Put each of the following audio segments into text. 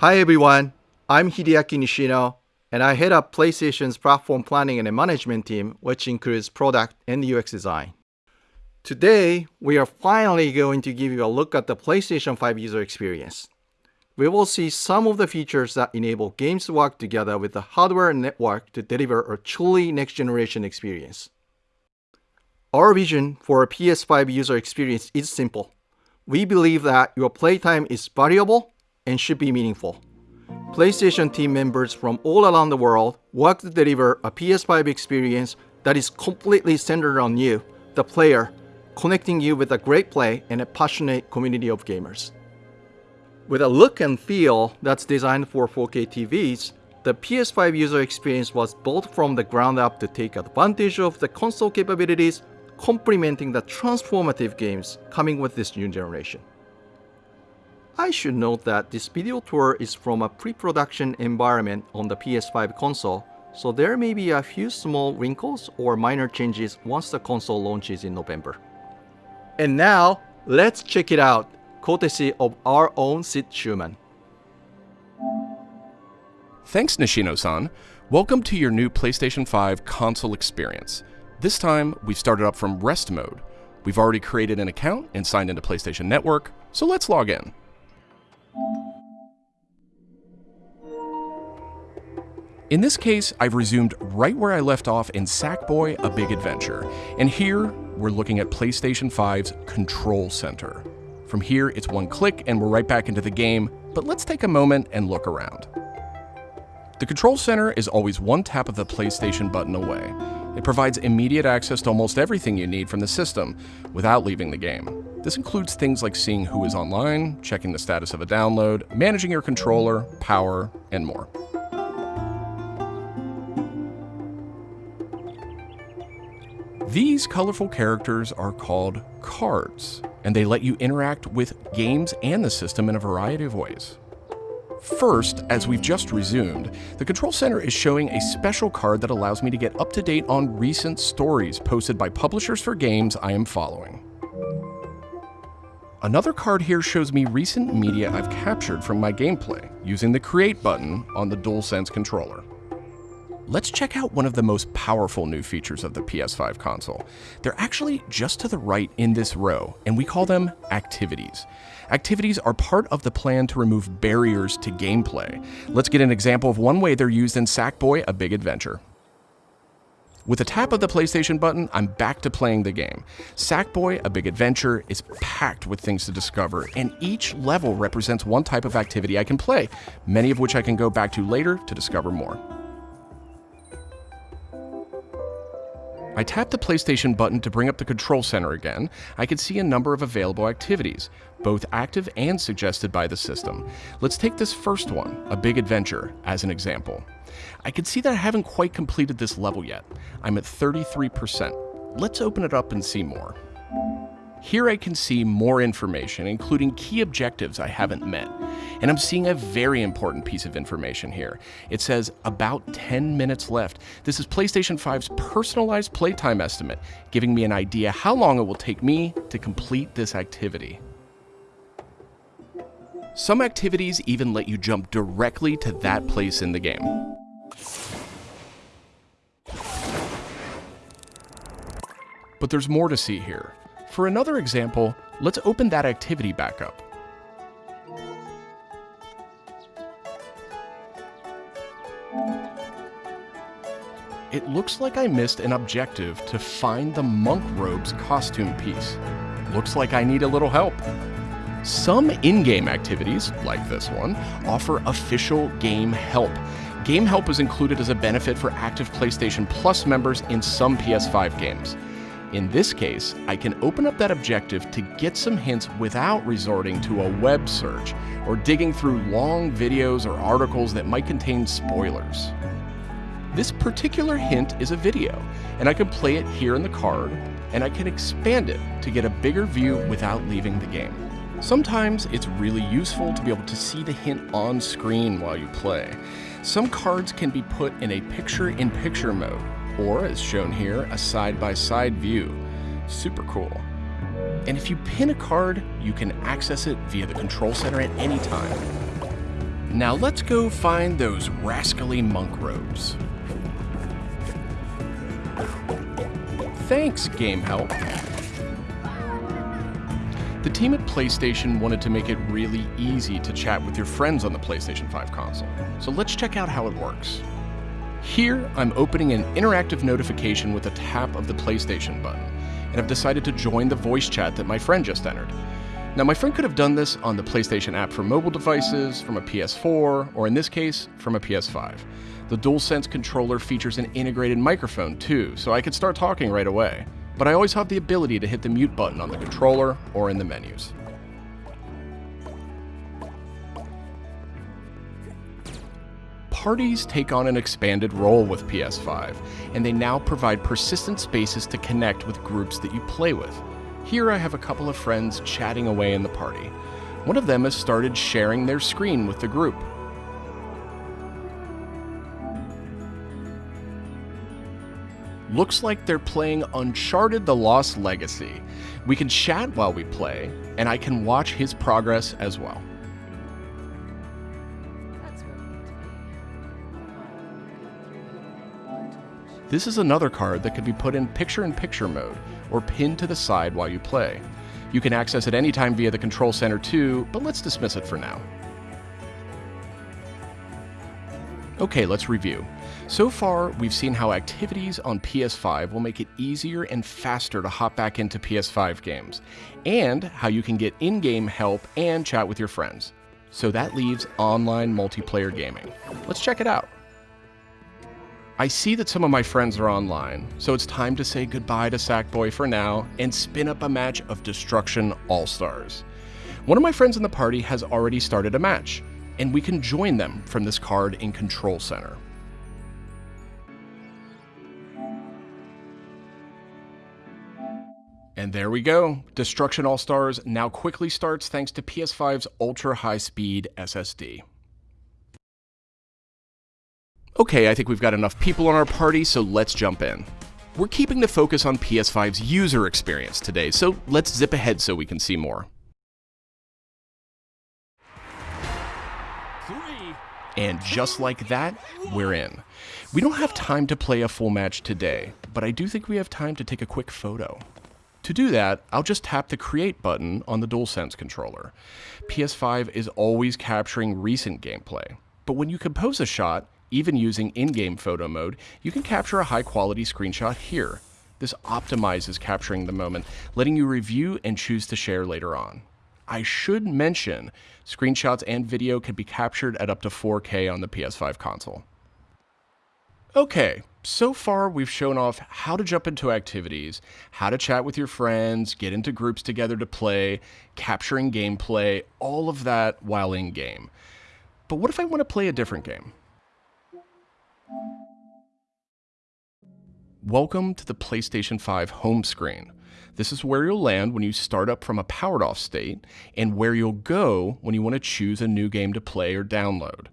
Hi everyone, I'm Hideaki Nishino, and I head up PlayStation's platform planning and management team, which includes product and UX design. Today, we are finally going to give you a look at the PlayStation 5 user experience. We will see some of the features that enable games to work together with the hardware and network to deliver a truly next-generation experience. Our vision for a PS5 user experience is simple. We believe that your playtime is valuable and should be meaningful. PlayStation team members from all around the world work to deliver a PS5 experience that is completely centered on you, the player, connecting you with a great play and a passionate community of gamers. With a look and feel that's designed for 4K TVs, the PS5 user experience was built from the ground up to take advantage of the console capabilities, complementing the transformative games coming with this new generation. I should note that this video tour is from a pre-production environment on the PS5 console, so there may be a few small wrinkles or minor changes once the console launches in November. And now, let's check it out, courtesy of our own Sid Shuman. Thanks Nishino-san. Welcome to your new PlayStation 5 console experience. This time, we've started up from rest mode. We've already created an account and signed into PlayStation Network, so let's log in. In this case, I've resumed right where I left off in Sackboy A Big Adventure, and here we're looking at PlayStation 5's Control Center. From here, it's one click and we're right back into the game, but let's take a moment and look around. The Control Center is always one tap of the PlayStation button away. It provides immediate access to almost everything you need from the system without leaving the game. This includes things like seeing who is online, checking the status of a download, managing your controller, power, and more. These colorful characters are called cards, and they let you interact with games and the system in a variety of ways. First, as we've just resumed, the Control Center is showing a special card that allows me to get up to date on recent stories posted by publishers for games I am following. Another card here shows me recent media I've captured from my gameplay using the Create button on the DualSense controller. Let's check out one of the most powerful new features of the PS5 console. They're actually just to the right in this row, and we call them activities. Activities are part of the plan to remove barriers to gameplay. Let's get an example of one way they're used in Sackboy A Big Adventure. With a tap of the PlayStation button, I'm back to playing the game. Sackboy A Big Adventure is packed with things to discover, and each level represents one type of activity I can play, many of which I can go back to later to discover more. I tap the PlayStation button to bring up the control center again. I can see a number of available activities, both active and suggested by the system. Let's take this first one, A Big Adventure, as an example. I can see that I haven't quite completed this level yet. I'm at 33%. Let's open it up and see more. Here I can see more information, including key objectives I haven't met. And I'm seeing a very important piece of information here. It says about 10 minutes left. This is PlayStation 5's personalized playtime estimate, giving me an idea how long it will take me to complete this activity. Some activities even let you jump directly to that place in the game. But there's more to see here. For another example, let's open that activity back up. It looks like I missed an objective to find the monk robe's costume piece. Looks like I need a little help. Some in-game activities, like this one, offer official game help. Game help is included as a benefit for active PlayStation Plus members in some PS5 games. In this case, I can open up that objective to get some hints without resorting to a web search or digging through long videos or articles that might contain spoilers. This particular hint is a video, and I can play it here in the card, and I can expand it to get a bigger view without leaving the game. Sometimes it's really useful to be able to see the hint on screen while you play. Some cards can be put in a picture-in-picture -picture mode, or as shown here, a side-by-side -side view. Super cool. And if you pin a card, you can access it via the control center at any time. Now let's go find those rascally monk robes. Thanks, Game Help. The team at PlayStation wanted to make it really easy to chat with your friends on the PlayStation 5 console, so let's check out how it works. Here, I'm opening an interactive notification with a tap of the PlayStation button, and I've decided to join the voice chat that my friend just entered. Now, my friend could have done this on the PlayStation app for mobile devices, from a PS4, or in this case, from a PS5. The DualSense controller features an integrated microphone too, so I could start talking right away but I always have the ability to hit the mute button on the controller or in the menus. Parties take on an expanded role with PS5, and they now provide persistent spaces to connect with groups that you play with. Here I have a couple of friends chatting away in the party. One of them has started sharing their screen with the group, Looks like they're playing Uncharted The Lost Legacy. We can chat while we play, and I can watch his progress as well. This is another card that can be put in picture-in-picture mode, or pinned to the side while you play. You can access it anytime via the Control Center too, but let's dismiss it for now. Okay, let's review. So far, we've seen how activities on PS5 will make it easier and faster to hop back into PS5 games, and how you can get in-game help and chat with your friends. So that leaves online multiplayer gaming. Let's check it out. I see that some of my friends are online, so it's time to say goodbye to Sackboy for now and spin up a match of Destruction All-Stars. One of my friends in the party has already started a match, and we can join them from this card in Control Center. And there we go. Destruction All Stars now quickly starts thanks to PS5's ultra high speed SSD. Okay, I think we've got enough people on our party, so let's jump in. We're keeping the focus on PS5's user experience today, so let's zip ahead so we can see more. And just like that, we're in. We don't have time to play a full match today, but I do think we have time to take a quick photo. To do that, I'll just tap the Create button on the DualSense controller. PS5 is always capturing recent gameplay, but when you compose a shot, even using in-game photo mode, you can capture a high-quality screenshot here. This optimizes capturing the moment, letting you review and choose to share later on. I should mention, screenshots and video can be captured at up to 4K on the PS5 console. Okay, so far we've shown off how to jump into activities, how to chat with your friends, get into groups together to play, capturing gameplay, all of that while in game. But what if I want to play a different game? Welcome to the PlayStation 5 home screen. This is where you'll land when you start up from a powered off state, and where you'll go when you want to choose a new game to play or download.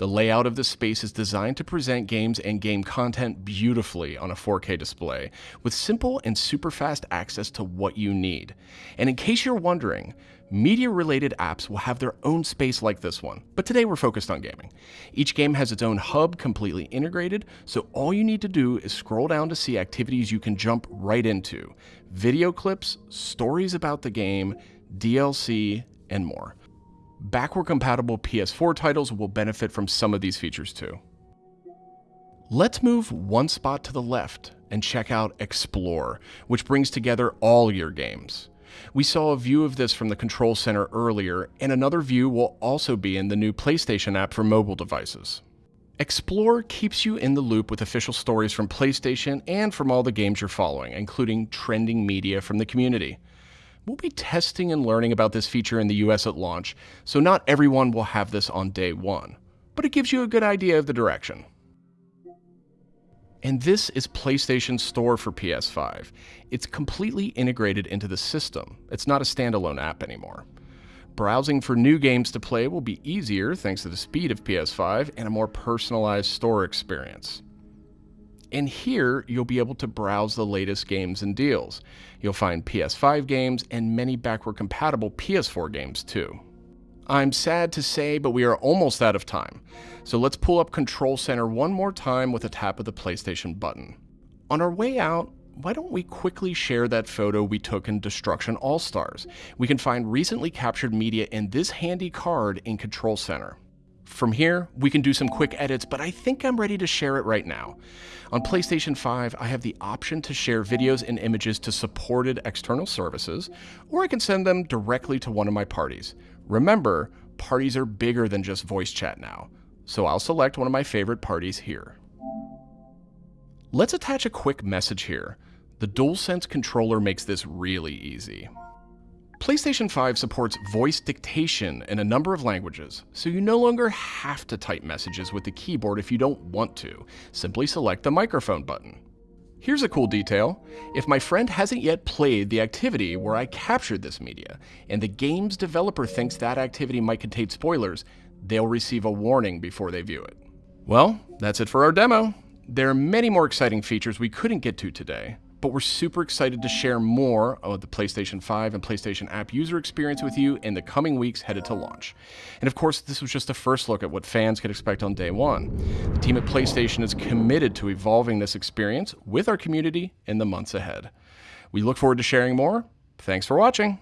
The layout of the space is designed to present games and game content beautifully on a 4K display, with simple and super fast access to what you need. And in case you're wondering, media-related apps will have their own space like this one, but today we're focused on gaming. Each game has its own hub completely integrated, so all you need to do is scroll down to see activities you can jump right into. Video clips, stories about the game, DLC, and more. Backward compatible PS4 titles will benefit from some of these features too. Let's move one spot to the left and check out Explore, which brings together all your games. We saw a view of this from the Control Center earlier, and another view will also be in the new PlayStation app for mobile devices. Explore keeps you in the loop with official stories from PlayStation and from all the games you're following, including trending media from the community. We'll be testing and learning about this feature in the US at launch, so not everyone will have this on day one, but it gives you a good idea of the direction. And this is PlayStation Store for PS5. It's completely integrated into the system. It's not a standalone app anymore. Browsing for new games to play will be easier thanks to the speed of PS5 and a more personalized store experience. And here, you'll be able to browse the latest games and deals. You'll find PS5 games and many backward compatible PS4 games too. I'm sad to say, but we are almost out of time. So let's pull up Control Center one more time with a tap of the PlayStation button. On our way out, why don't we quickly share that photo we took in Destruction All Stars? We can find recently captured media in this handy card in Control Center. From here, we can do some quick edits, but I think I'm ready to share it right now. On PlayStation 5, I have the option to share videos and images to supported external services, or I can send them directly to one of my parties. Remember, parties are bigger than just voice chat now, so I'll select one of my favorite parties here. Let's attach a quick message here. The DualSense controller makes this really easy. PlayStation 5 supports voice dictation in a number of languages, so you no longer have to type messages with the keyboard if you don't want to. Simply select the microphone button. Here's a cool detail. If my friend hasn't yet played the activity where I captured this media, and the game's developer thinks that activity might contain spoilers, they'll receive a warning before they view it. Well, that's it for our demo. There are many more exciting features we couldn't get to today, but we're super excited to share more of the PlayStation 5 and PlayStation app user experience with you in the coming weeks headed to launch. And of course, this was just a first look at what fans could expect on day one. The team at PlayStation is committed to evolving this experience with our community in the months ahead. We look forward to sharing more. Thanks for watching.